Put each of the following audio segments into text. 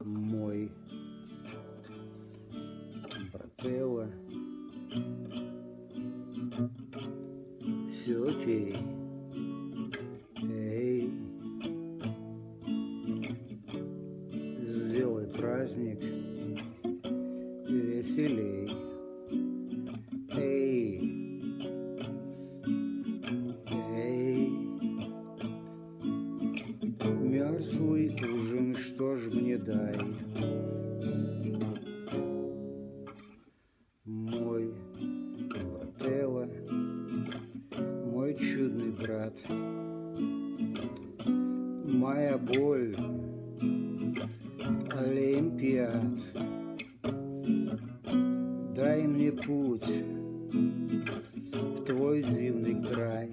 мой брателло. Все окей. Эй, сделай праздник веселей. Мерзлый ужин, что ж мне дай? Мой брателло, мой чудный брат, моя боль, Олимпиад. Дай мне путь в твой дивный край.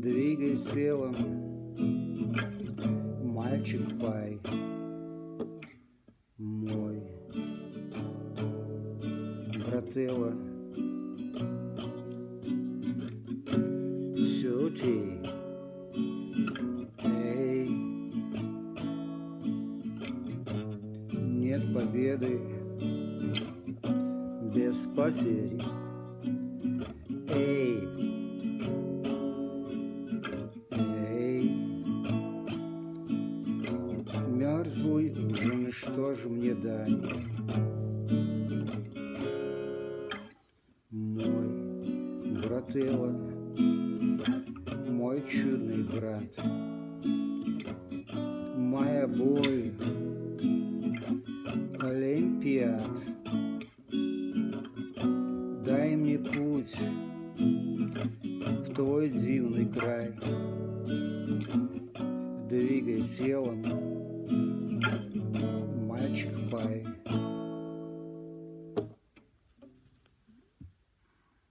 Двигай телом, мальчик мой брателло. Все окей. Эй, нет победы без потерь. Эй, мерзлый ужин, что же мне дай? Мой брателло, мой чудный брат, моя боль, Олимпиад. Дай мне путь в твой дивный край. Двигай телом, мальчик пай.